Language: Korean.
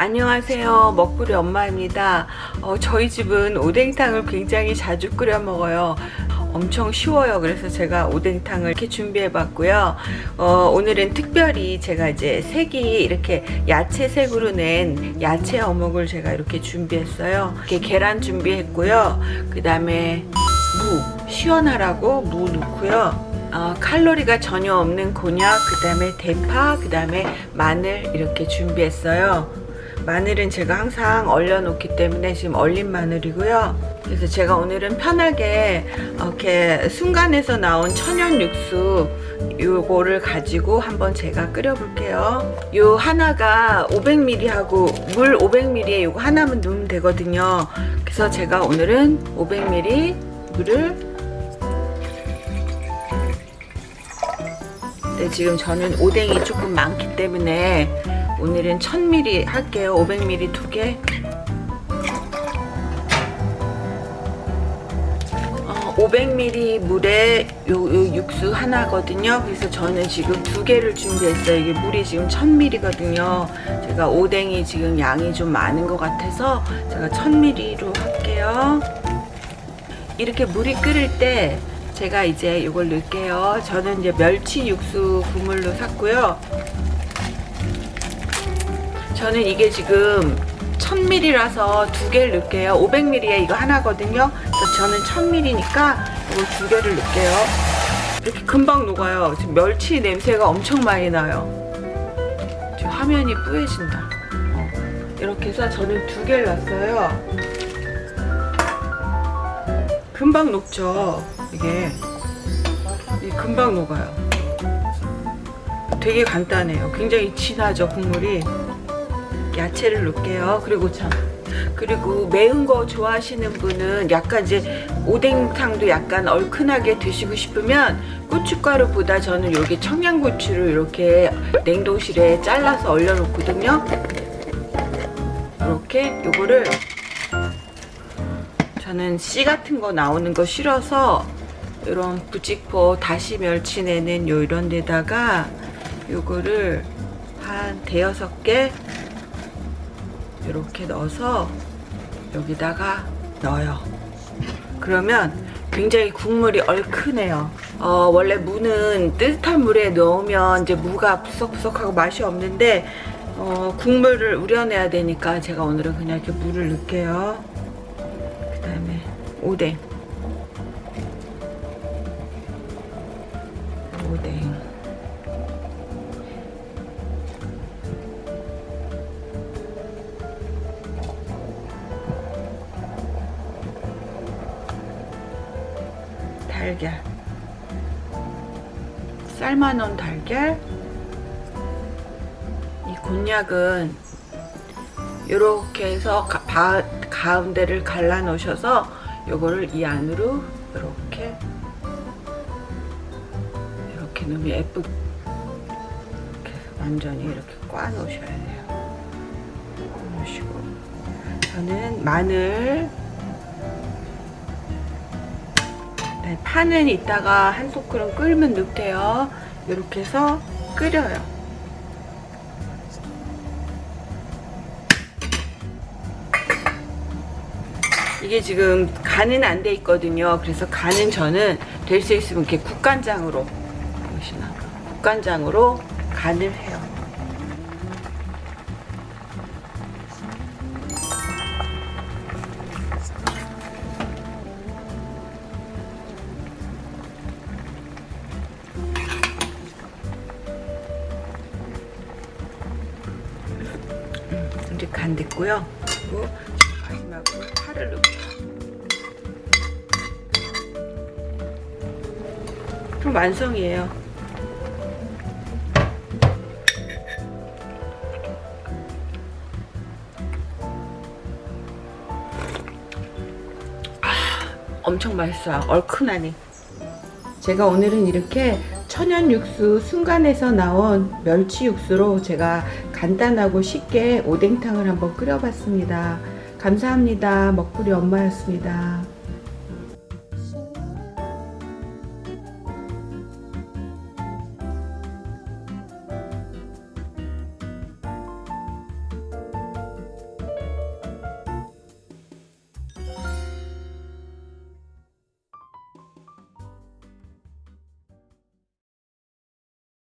안녕하세요. 먹구리 엄마입니다. 어, 저희 집은 오뎅탕을 굉장히 자주 끓여 먹어요. 엄청 쉬워요. 그래서 제가 오뎅탕을 이렇게 준비해 봤고요. 어, 오늘은 특별히 제가 이제 색이 이렇게 야채색으로 낸 야채 어묵을 제가 이렇게 준비했어요. 이렇게 계란 준비했고요. 그 다음에 무 시원하라고 무 넣고요. 어, 칼로리가 전혀 없는 곤약 그 다음에 대파 그 다음에 마늘 이렇게 준비했어요 마늘은 제가 항상 얼려 놓기 때문에 지금 얼린 마늘이고요. 그래서 제가 오늘은 편하게 이렇게 순간에서 나온 천연 육수 요거를 가지고 한번 제가 끓여 볼게요. 요 하나가 500ml 하고 물 500ml에 요거 하나만 넣으면 되거든요. 그래서 제가 오늘은 500ml 물을 네, 지금 저는 오뎅이 조금 많기 때문에 오늘은 1000ml 할게요. 500ml 두개. 어, 500ml 물에 요, 요 육수 하나거든요. 그래서 저는 지금 두 개를 준비했어요. 이게 물이 지금 1000ml거든요. 제가 오뎅이 지금 양이 좀 많은 것 같아서 제가 1000ml로 할게요. 이렇게 물이 끓을 때 제가 이제 이걸 넣을게요. 저는 이제 멸치 육수 국물로 샀고요 저는 이게 지금 1000ml라서 두 개를 넣을게요. 500ml에 이거 하나거든요. 저는 1000ml니까 이거 두 개를 넣을게요. 이렇게 금방 녹아요. 지금 멸치 냄새가 엄청 많이 나요. 지금 화면이 뿌얘진다. 어. 이렇게 해서 저는 두 개를 넣었어요. 금방 녹죠 이게. 금방 녹아요. 되게 간단해요. 굉장히 진하죠 국물이 야채를 넣을게요. 그리고 참 그리고 매운 거 좋아하시는 분은 약간 이제 오뎅탕도 약간 얼큰하게 드시고 싶으면 고춧가루보다 저는 여기 청양고추를 이렇게 냉동실에 잘라서 얼려 놓거든요. 이렇게 요거를 저는 씨 같은 거 나오는 거 싫어서 이런 부직포 다시 멸치 내는 요 이런 데다가 요거를 한 대여섯 개 이렇게 넣어서 여기다가 넣어요. 그러면 굉장히 국물이 얼큰해요. 어, 원래 무는 뜨뜻한 물에 넣으면 이제 무가 부석부석하고 맛이 없는데 어, 국물을 우려내야 되니까 제가 오늘은 그냥 이렇게 물을 넣을게요. 그 다음에 오뎅. 오뎅 달걀. 삶아놓은 달걀. 이 곤약은 이렇게 해서 가, 바, 가운데를 갈라 놓으셔서 요거를 이 안으로 이렇게 이렇게 넣으면 예쁘게 완전히 이렇게 꽈 놓으셔야 돼요. 놓으시고 저는 마늘 파는 이따가 한 소쿠름 끓으면 넣대요. 이렇게 해서 끓여요. 이게 지금 간은 안 돼 있거든요. 그래서 간은 저는 될 수 있으면 이렇게 국간장으로 보시나? 국간장으로 간을 해요 이제 간 됐고요. 그리고 마지막으로 파를 넣고요. 그럼 완성이에요. 아, 엄청 맛있어요. 얼큰하니. 제가 오늘은 이렇게 천연 육수 순간에서 나온 멸치 육수로 제가 간단하고 쉽게 오뎅탕을 한번 끓여봤습니다. 감사합니다. 먹구리 엄마였습니다.